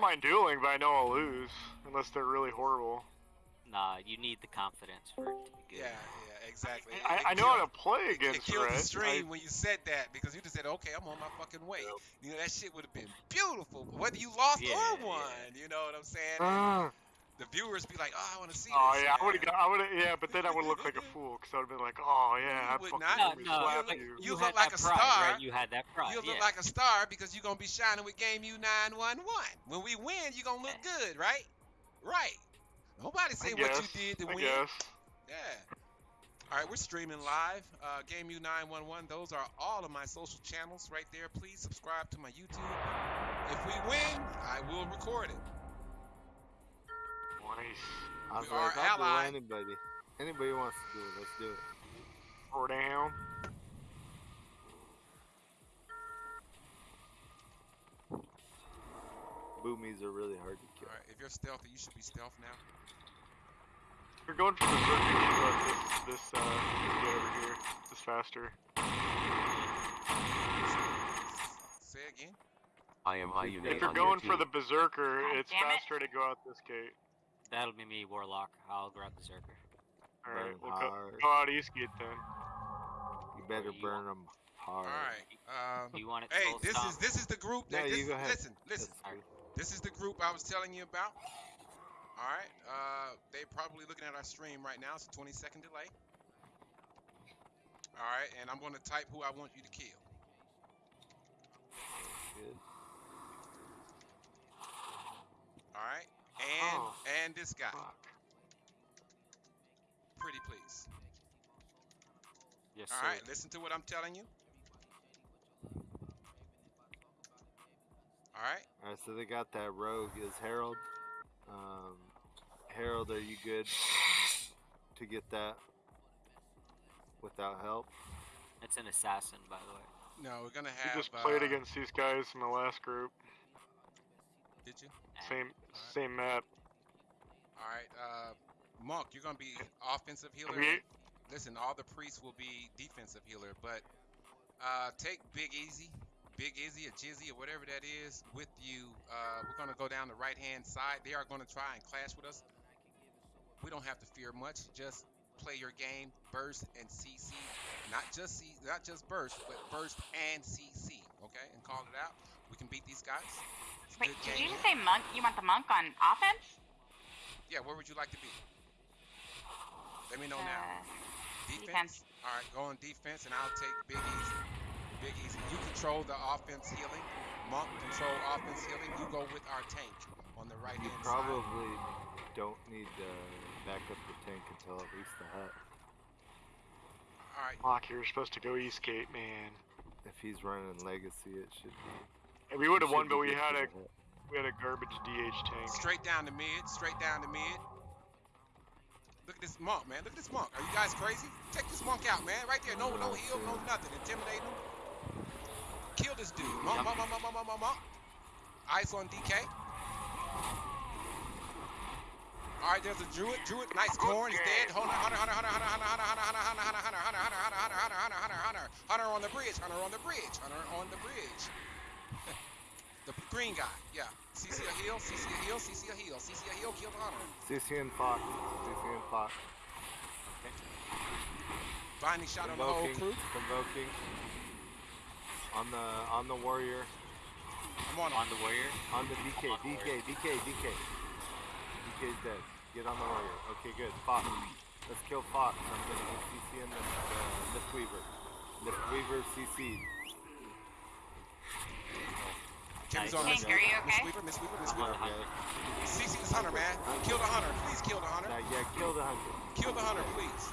don't mind dueling, but I know I'll lose unless they're really horrible. Nah, you need the confidence for it to be good. Yeah, yeah, exactly. I, It I know how to play It, against it killed Red. the stream I- when you said that because you just said, "Okay, I'm on my fucking way." You know that shit would have been beautiful, whether you lost Yeah, or yeah. won. You know what I'm saying? Ah. The viewers be like, "Oh, I want to see Oh this." yeah, I would have. man." I would have. Yeah, but then I would look like a fool because I would have been like, "Oh yeah, I You would fucking not. No, no, slapped but you." You look like a pride, star. Right? You had that pride. You look yeah. like a star because you're gonna be shining with Game U 911. When we win, you're gonna look good, right? Right. Nobody say I what you did to I win. guess. Yeah. All right, we're streaming live. Uh, Game U 911. Those are all of my social channels right there. Please subscribe to my YouTube. If we win, I will record it. Nice. I was We are like, I'll ally. do anybody. Anybody wants to do it, let's do it. Four down. Boomies are really hard to kill. right, if you're stealthy, you should be stealth now. We're going for the circuit. This, this, uh, get over here. This faster. Say again. I am I unite If you're going for the berserker, God it's damn it. faster to go out this gate. That'll be me, Warlock. I'll grab the Zerker. All right, we'll go, hard. go out east gate then. You better you burn them All hard. right. Um, you want it hey, this stop? is this is the group. No, That, this, you go ahead. Listen, listen. That's- This is the group I was telling you about. All right. Uh, they probably looking at our stream right now. It's a 20 second delay. All right, and I'm going to type who I want you to kill. Good. All right, and Oh. and this guy. Fuck. Pretty please. Yes, All sir. right, listen to what I'm telling you. All right. Alright, so they got that rogue is Harold. Um, Harold, are you good to get that without help? It's an assassin, by the way. No, we're gonna We have. just played uh, against these guys in the last group. Did you? Same, same map. All right. Uh, Monk, you're gonna be offensive healer. Listen, all the priests will be defensive healer, but uh, take Big Easy, Big Izzy or Jizzy or whatever that is with you. Uh, we're gonna go down the right hand side. They are gonna try and clash with us. We don't have to fear much. Just play your game, burst and CC. Not just C, not just burst, but burst and CC. Okay, and call it out. We can beat these guys. It's Wait, did game you just say monk? You want the monk on offense? Yeah, where would you like to be? Let me know now. Uh, Defense. defense. All right, go on defense, and I'll take Big Easy. Big Easy. You control the offense healing. Monk control offense healing. You go with our tank on the right You hand side. probably don't need to back up the tank until at least the hut. All right. Fuck, you're supposed to go east gate, man. If he's running legacy, it should be. And we would have won, but we had a we had a garbage DH tank. Straight down the mid. Straight down the mid. Look at this monk, man. Look at this monk. Are you guys crazy? Take this monk out, man. Right there. No, no heal, no nothing. Intimidate him. Kill this dude. Monk, monk, monk, monk, monk, monk, monk, monk. Ice on DK. All right, there's a druid. Druid, nice corn. He's dead. Hunter, hunter, hunter, hunter, hunter, hunter, hunter, hunter, hunter, hunter, hunter, hunter, hunter, hunter, hunter, hunter, hunter, hunter, hunter on the bridge. Hunter on the bridge. Hunter on the bridge. The green guy. Yeah. CC a heal. CC a heal. CC a heal. CC a heal. Kill the hunter. CC and Fox. CC and Fox. Okay. Binding shot on the whole crew. Convoking. On the on the warrior. I'm on On the warrior. On the DK. On the DK. DK. DK. DK's dead. Get on the warrior. Okay, good. Fox. Let's kill Fox. I'm gonna CC in the uh, Lift Weaver. Lift Weaver CC. Kimmy's Nice. on Hank, Miss are you Weaver. Miss? Weaver. Mistweaver. Miss. Weaver. Okay. CC this hunter, man. Kill the hunter. Please kill the hunter. Now, yeah, kill the hunter. Kill the hunter, please.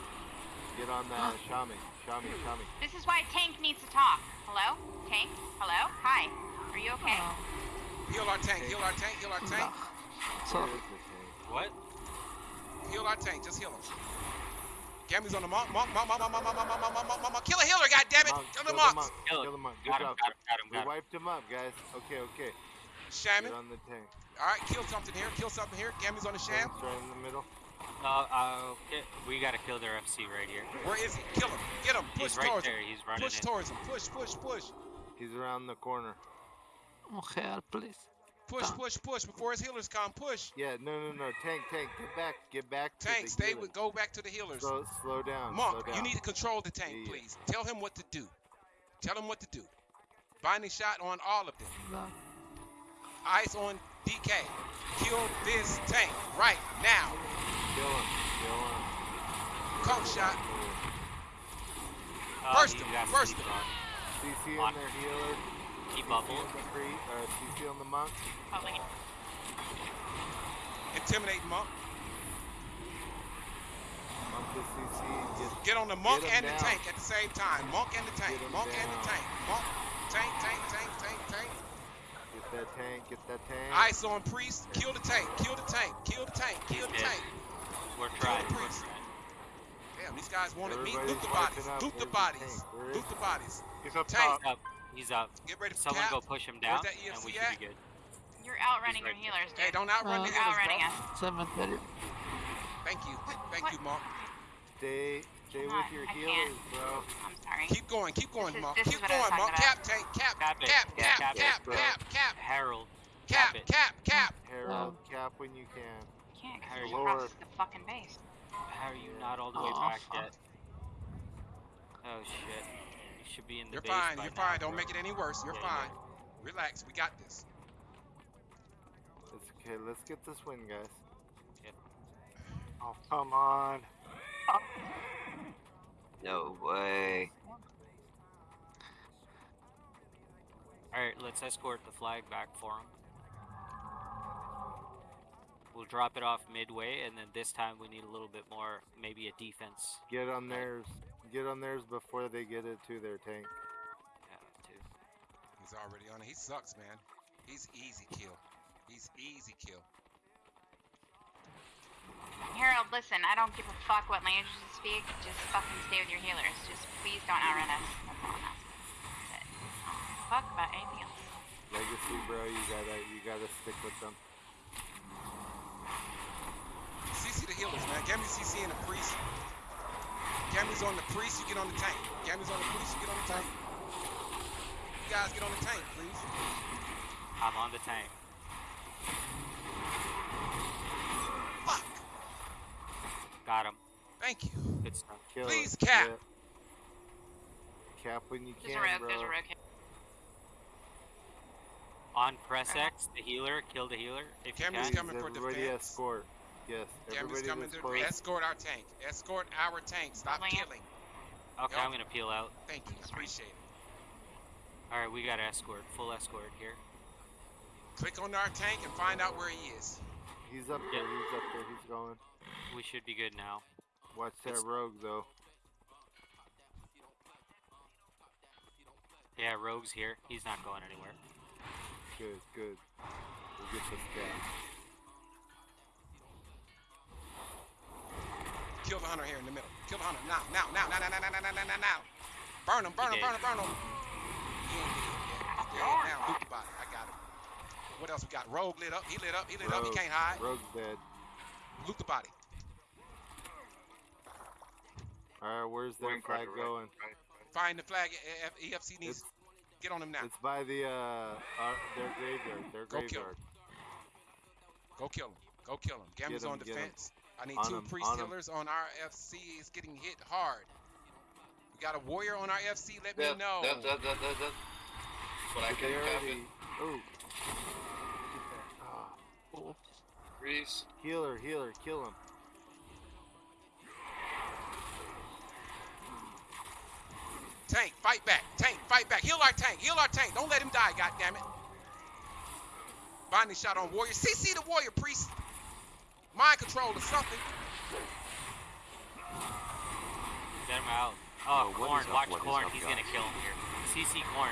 Get on the Shami. Shami. Shami. This is why Tank needs to talk. Hello? Tank? Hello? Hi. Are you okay? Heal our tank. Heal our tank. Heal our tank. Where is the tank? What? Heal our tank. Just heal him. Gammy's on the monk. Monk. Monk. Monk. Monk. Monk. Monk. Monk. Monk. Monk. Monk. Monk. Kill a healer. God damn it. Monk, Kill the kill the monks. monk. Kill Kill the monk. Good Got him, job. got him, got him, We got him. wiped him up, guys. Okay, okay. Shaman. Get on the tank. All right. Kill something here. Kill something here. Gammy's on the sham. Right in the middle. Uh, uh, okay, we gotta kill their FC right here. Where is he? Kill him. Get him. Push He's right towards there. him. He's running Push in. towards him. Push. Push. Push. He's around the corner. Oh, help, please. Push, push, push before his healers come. Push. Yeah, no, no, no. Tank, tank, get back, get back. to Tank, the stay healers. with. Go back to the healers. Slow, slow down. Monk, slow down. you need to control the tank, Yeah, yeah. please. Tell him what to do. Tell him what to do. Binding shot on all of them. No. Ice on DK. Kill this tank right now. Kill him. Kill him. Coke shot. Uh, Burst you him, got burst CC him. CC On. on their healer. Keep CC bubble. on. Uh, CC on the monk. Probably. Intimidate monk. Monk to CC. Get, Get on the monk Get 'em and the down. tank at the same time. Monk and the tank. Get 'em Monk and the tank. Monk. Tank, tank, tank, tank, tank. get that tank. Get that tank. Ice on priest. Kill the tank. Kill the tank. Kill the tank. Kill the He's dead. tank. We're trying. We're priest. trying. Damn, these guys wanted me. Everybody's Loot the bodies. wiping up. Loot the bodies. tank? Where Loot the bodies. He's up Tank. top. He's up. Get ready for Someone cap. go push him down, that and we should at? be good. You're outrunning your healers, dude. Hey, don't outrun Uh, the healers, outrunning bro. us. Cemetery. Thank you. Thank What? you, Monk. Stay, stay Come with on, your I healers, can't. bro. I'm sorry. Keep going. Keep going, This is- Monk. is Keep what I was going, Monk. talking Cap, tank, cap, Cap it. cap, Yeah, cap, cap it, cap, bro. cap, cap, Harold. cap, Cap it. cap, cap. Herald, cap when you can. You can't How are because you? you crossed the fucking base. How are you not all the way back yet? Oh shit. You should be in the You're fine. by You're now, fine. Don't bro. make it any worse. You're Yeah, yeah. fine. Relax. We got this. It's okay. Let's get this win, guys. Oh, come on. No way. Alright, let's escort the flag back for him. We'll drop it off midway, and then this time we need a little bit more, maybe a defense. Get on theirs. Get on theirs before they get it to their tank. Yeah, too. He's already on it. He sucks, man. He's easy kill. He's easy kill. Harold, listen, I don't give a fuck what language you speak. Just fucking stay with your healers. Just please don't outrun us. That's all I'm asking. That's it. I don't give a fuck about anything else. Legacy, bro. You gotta, you gotta stick with them. CC the healers, man. Gammy CC and the priest. Gammy's on the priest, you get on the tank. Gammy's on the priest, you get on the tank. You guys get on the tank, please. I'm on the tank. Fuck. Got him. Thank you. Good stuff. Kill Please, it. cap. Yeah. Cap when you There's can, a rogue. bro. There's a rogue. On press X, the healer, kill the healer if you can. coming for everybody defense. escort. Yes, Gammy's everybody coming that's to close. escort our tank. Escort our tank. Stop Rolling it. killing. Okay, Yup. I'm gonna peel out. Thank you. Appreciate it. Alright, we got escort, full escort here. Click on our tank and find out where he is. He's up Yeah. there. He's up there. He's going. We should be good now. Watch that It's- rogue though. Yeah, Rogue's here. He's not going anywhere. Good, good. We'll get this guy. Kill the hunter here in the middle. Kill the hunter now, now, now, now, now, now, now, now, now, now, now. Burn him, burn him, burn him, burn him. He ain't dead yet. He's dead now. Loot the body. I got him. What else we got? Rogue lit up. He lit up. He lit up. He can't hide. Rogue's dead. Loot the body. Alright, where's their flag right, going? Find the flag. EFC needs. It's, Get on him now. it's by the uh, uh their graveyard. Their Go kill him. Go kill him. Go kill him. Gambler's him, on get him. defense. I need On two him, priest on him. healers on our FC. It's getting hit hard. We got a warrior on our FC. Let me know. that, that, that, that, that. But I But can they cap already. it. Oh. Ah, Freeze. healer, healer, kill him. Tank, fight back. Tank, fight back. Heal our tank. Heal our tank. Don't let him die, goddammit. Binding shot on warrior. CC the warrior, priest. Mind control or something. Get him out. Oh, Oh, Corn, up, watch what is Corn. He's gonna kill him here. CC Corn.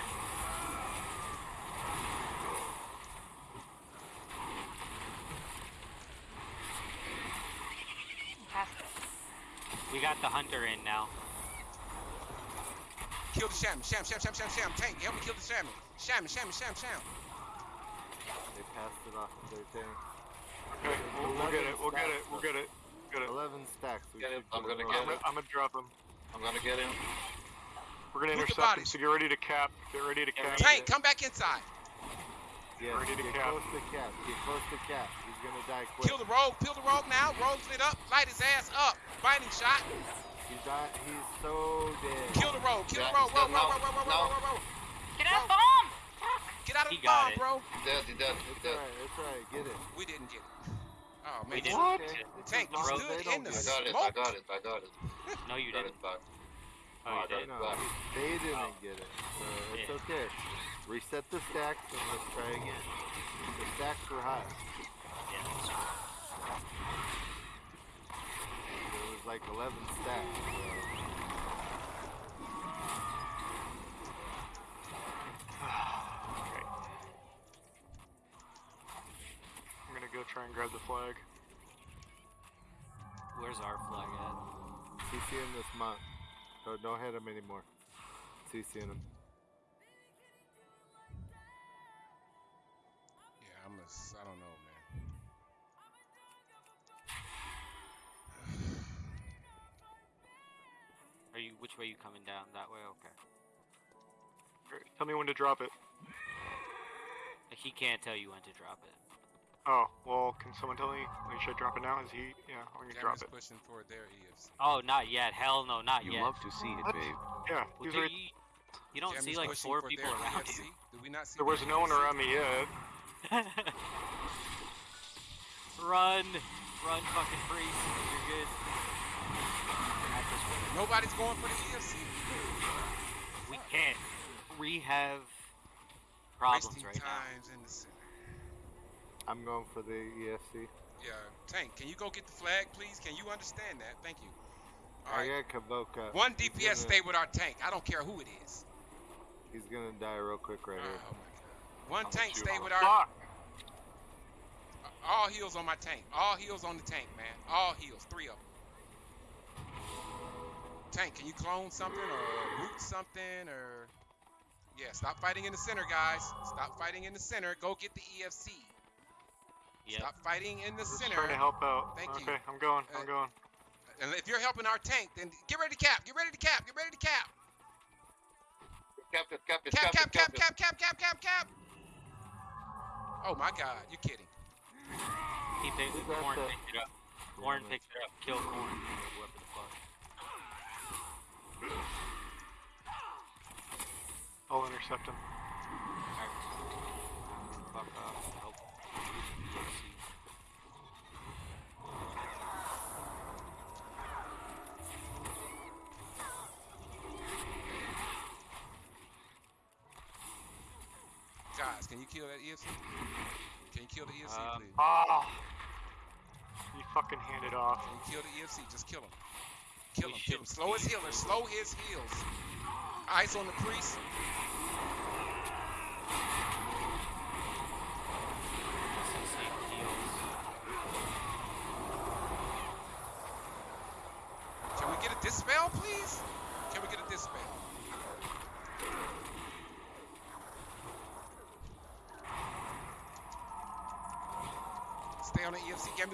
Fantastic. We got the hunter in now. Kill the shaman. Sham, sham, sham, sham, sham. Tank, help me kill the shaman. Shaman, shaman, sham, sham. They passed it off to their tank. Okay, we'll, we'll get it. We'll get it. We'll get it. Get it. 11 stacks. We Get it, should I'm gonna get I'm over. gonna, I'm gonna drop him. I'm gonna get him. We're gonna Loot the intercept him. bodies. So get ready to cap. Get ready to cap. Tank, come back inside. Yes, Ready to get cap. close to cap. Get close to cap. He's gonna die quick. Kill the rogue. Kill the rogue now. Rogue's lit up. Light his ass up. Binding shot. He's di- He's so dead. Kill the rogue. Kill the Yeah, rogue. Rogue, no, rogue, rogue, rogue, no. rogue, rogue, rogue. Get out of the bomb! Get out of He the bomb, it. bro. He dead, he dead, he It's dead. alright. It's alright. Get it. We didn't get it. Oh man. We didn't. What? Tank, as you as stood they don't in the I it. got it, I Smoke. got it, I got it. No, you got didn't. it back. Oh, you I got did. it No, back. they didn't Oh. get it. So it's Yeah. okay. Reset the stacks and let's try again. The stacks were high. Yeah, that's true. There was like 11 stacks. So. Okay. I'm gonna go try and grab the flag. Where's our flag at? CC in this month. Don't, don't hit him anymore. CC in him. Yeah, I'm a. s- I don't know, man. Are you? Which way you coming down? That way? Okay. Great. Tell me when to drop it. He can't tell you when to drop it. Oh, well, can someone tell me? Like, should I drop it now? Is he? Yeah, I'm gonna drop it. pushing for their EFC. Oh, not yet. Hell no, not You yet. love to see it, What? babe. Yeah, Well, he's do right. you, you don't see like four people their around EFC. you. Do we not see? There was their no one around me yet. run, run, fucking priest. You're good. At this point, Nobody's going for the EFC. We can't. We have problems Wasting right now. in the center. I'm going for the E EFC. Yeah, Tank, can you go get the flag, please? Can you understand that? Thank you. All I right. got Kavoka. One DPS gonna- stay with our tank. I don't care who it is. He's gonna die real quick right Oh here. my god. One I'll tank stay with our Fuck! all heals on my tank. All heals on the tank, man. All heals. Three of them. Tank, can you clone something or root something or yeah, stop fighting in the center, guys. Stop fighting in the center. Go get the EFC. Yep. Stop fighting in the Just center. trying to help out. Thank you. okay, I'm going. Uh, I'm going. And if you're helping our tank, then get ready to cap. Get ready to cap. Get ready to cap. Cap cap Cap, cap, cap cap, cap, cap, cap, cap, cap. Oh my God, you're kidding. He picked, Who's Corn the- picked it up. Corn picked it up. Kill Corn. Whoever the fuck. I'll intercept him. Alright. Fuck off. Help. Guys, can you kill that EFC? Can you kill the EFC, Um, please? Ah! You fucking hand it off. Can you kill the EFC? Just kill him. Kill him. Kill him. Slow his healer. Slow his heals. Eyes on the priest. Can we get a dispel, please? Can we get a dispel? Stay on the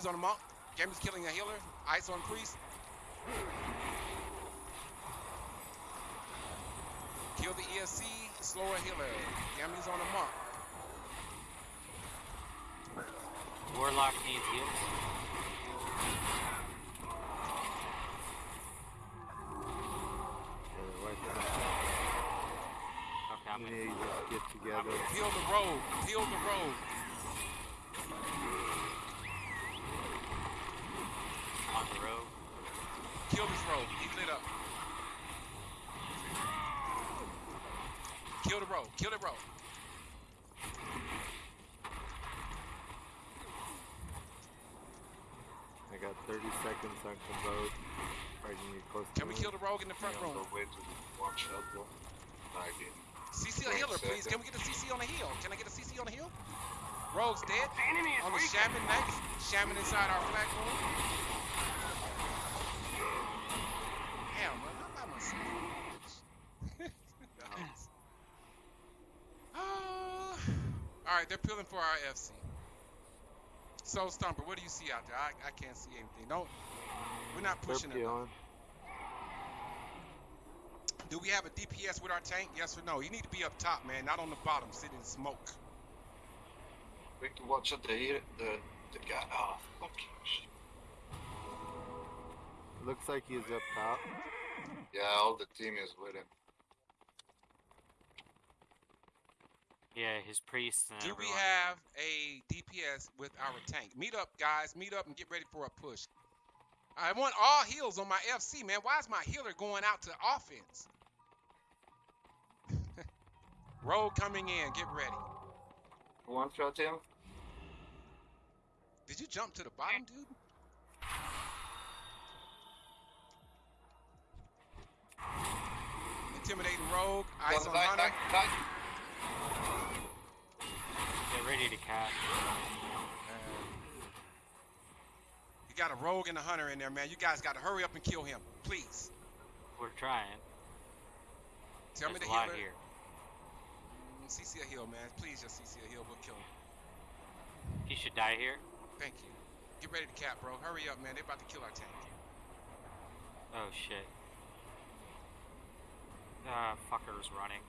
EFC. Gambler's on the monk. Gambler's killing a healer. Ice on priest. Kill the EFC. Slow a healer. Gambler's on the monk. Warlock needs heals. Yeah, right there. Okay, I'm gonna. need to just get together. Peel the rogue. Peel the rogue. On the rogue. Kill this rogue. He's lit up. Kill the rogue. Kill the rogue. I got 30 seconds on Kavod. Right close Can we kill the rogue in the front Yeah, room? go wait till the one shot, I didn't. CC a healer, please. Can we get a CC on the hill? Can I get a CC on the hill? Rogue's dead. On the shaman next. Shaman inside our flag room. Damn, man. I'm by myself. Nice. Ah. all right, they're peeling for our FC. So, Stumper, what do you see out there? I, I can't see anything. Don't. We're not pushing it. peeling. Do we have a DPS with our tank? Yes or no? You need to be up top, man, not on the bottom, sitting in smoke. We can watch out the the the guy. Oh fuck. Looks like he's up top. Yeah, all the team is with him. Yeah, his priest and Do we everyone. have a DPS with our tank? Meet up, guys. Meet up and get ready for a push. I want all heals on my FC, man. Why is my healer going out to offense? Rogue coming in. Get ready. One shot him. Did you jump to the bottom, dude? Intimidating Rogue. Eyes on Hunter. Get ready to catch. You got a Rogue and a Hunter in there, man. You guys got to hurry up and kill him, please. We're trying. Tell There's me a the lot healer. here. Mm, CC a heal, man. Please just CC a heal. We'll kill him. He should die here. Thank you. Get ready to cap, bro. Hurry up, man. They're about to kill our tank. Oh shit. Ah, fucker's running.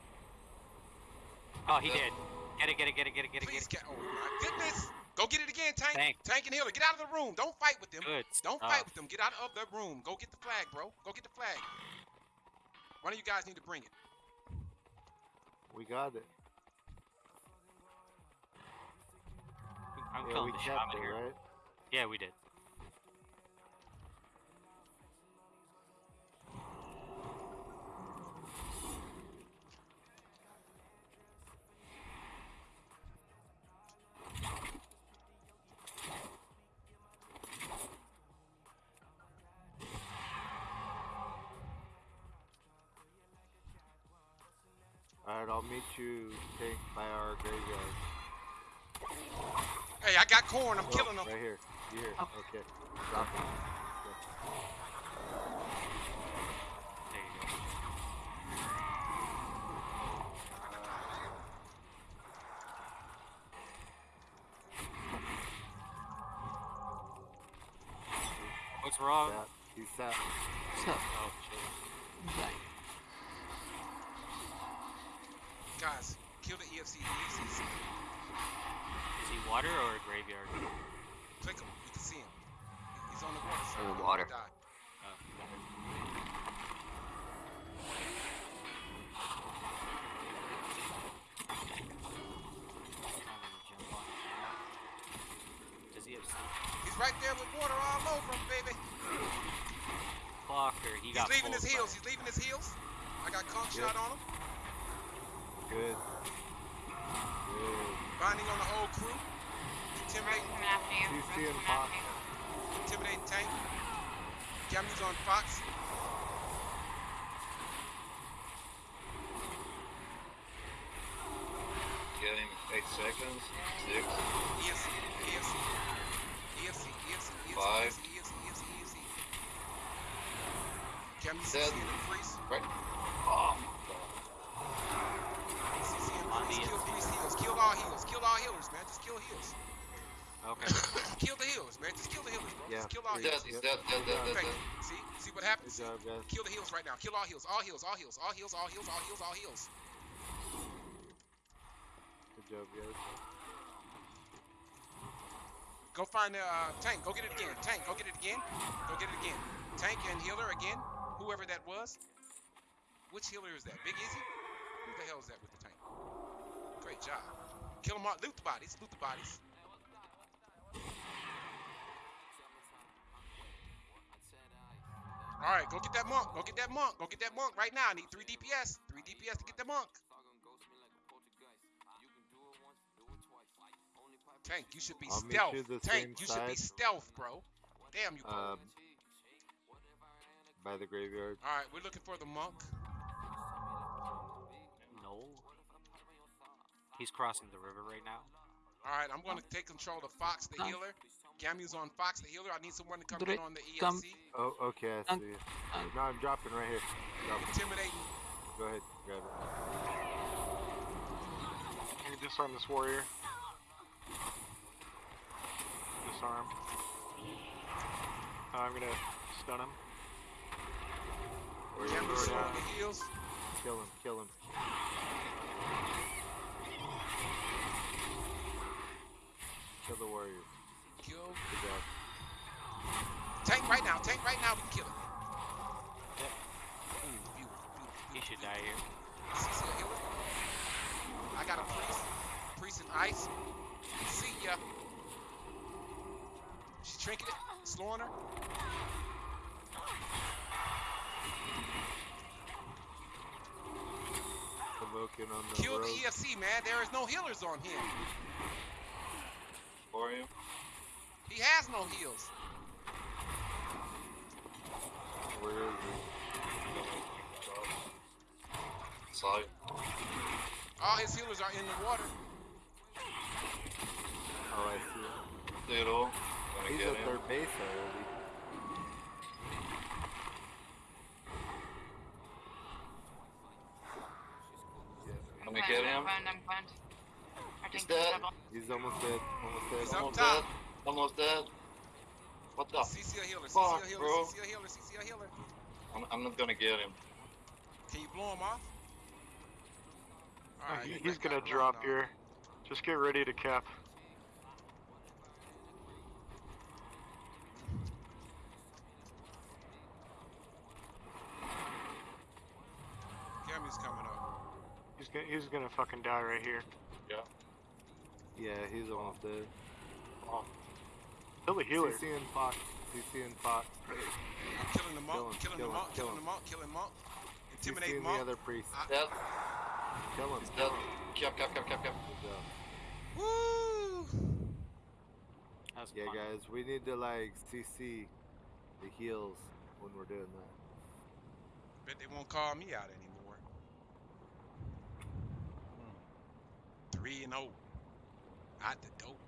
Oh, he Yeah. did. Get it, get it, get it, get it, get it, Please, get it. Oh my goodness. Go get it again, tank. Tank. Tank and healer. Get out of the room. Don't fight with them. Good. Don't stuff. fight with them. Get out of the room. Go get the flag, bro. Go get the flag. One of you guys need to bring it. We got it. I'm yeah, killing we the kept shaman it, here. right? Yeah, we did. Alright, I'll you tank by our graveyard. Hey, I got corn. I'm Oh, killing them. Right here. You here. Oh. Okay. Drop it. There you go. What's wrong? Sat. He's sat. Oh shit. Guys, kill the EFC. EFC. Is he water or a graveyard? Click him. You can see him. He's on the water side. On oh, the He's water. gonna die. Oh, jump on it. Does he have? He's right there with water all over him, baby. Clocker, he He's got leaving his heals. by- He's leaving his heals. I got conch Yep. shot on him. Good. Good. Binding on the whole crew. Intimidating, Coming. CC and Fox. after you. intimidating tank. Gammy's on Fox. Get him eight seconds. Six. EFC, EFC, EFC, EFC, EFC, Five. EFC, EFC, EFC, EFC. Gammy's Dead. In the freeze. Right. Oh. CC in the On freeze. the Kill EFC. three heals. Kill all heals. Kill all healers, man. Just kill heals. Okay. kill the heals, man. Just kill the healers, bro. Yeah. Just kill all He's dead. heals. He's dead. Dead. Dead. Dead. Dead. See? See what Good happens? job, guys. Kill the heals right now. Kill all heals. All heals. All heals. All heals. All heals. All heals. All heals. Good job, guys. Go find the uh, tank. Go get it again. Tank. Go get it again. Go get it again. Tank and healer again. Whoever that was. Which healer is that? Big Easy? Who the hell is that with the tank? Great job. Kill them all. Loot the bodies. Loot the bodies. All right, go get that monk. Go get that monk. Go get that monk right now. I need three DPS. Three DPS to get the monk. Tank, you should be I'll stealth. you Tank, you should be stealth, bro. Damn you. Um, by the graveyard. All right, we're looking for the monk. He's crossing the river right now. All right, I'm going to take control of Fox the healer. Gamu's on Fox the healer. I need someone to come in on the come. EFC. Oh, okay, I see. No, I'm dropping right here. Drop it. Intimidating. Go ahead, grab it. Can you disarm this warrior? Disarm. Uh, I'm gonna stun him. Or you Gamu's on the heals. Kill him, kill him. kill. Good job. Tank right now. Tank right now. We kill it. Yeah. Ooh, beautiful, beautiful, He should die here. CC a healer. I got a priest. Priest in ice. See ya. She's trinketed. Slowing her. Smoking on the Kill the rogue. EFC, man. There is no healers on him. For you. He has no heals. Where is he? Side. All his healers are in the water. Oh, I see. Zero. Gonna He's get at third base already. Let me get him. I'm going, I'm going. He's dead. He's almost dead. Almost dead. He's up Almost top. dead. Almost dead. What the? CC a healer. CC Fuck, a healer. bro. CC a healer. CC a healer. I'm, I'm not gonna get him. Can you blow him off? Uh, Alright, he- you gonna drop on. here. Just get ready to cap. Cammy's coming up. He's gonna he's gonna fucking die right here. Yeah, Yeah, he's almost dead. Kill the healer. CC and Fox. CC and Fox. I'm killing the monk. Kill him, killing kill the him, monk. kill Killing the him. monk. Killing monk. CC Intimidate and monk. the other priest. I- Dead. Kill him. He's dead. Cap, cap, cap, cap, cap. Woo! That was Yeah, fun. guys, we need to like CC the heals when we're doing that. Bet they won't call me out anymore. Hmm. Three and oh. Out the dope.